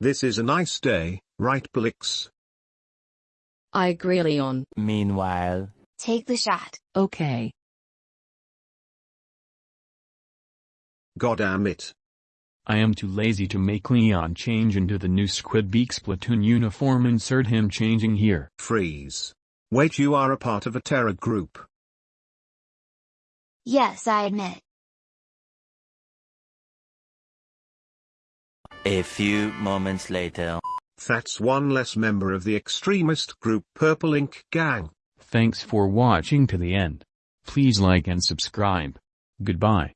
This is a nice day, right Blix? I agree Leon. Meanwhile, Take the shot. Okay. Goddamn it. I am too lazy to make Leon change into the new Squidbeak Splatoon uniform insert him changing here. Freeze. Wait you are a part of a terror group. Yes, I admit. A few moments later. That's one less member of the extremist group Purple Ink Gang. Thanks for watching to the end. Please like and subscribe. Goodbye.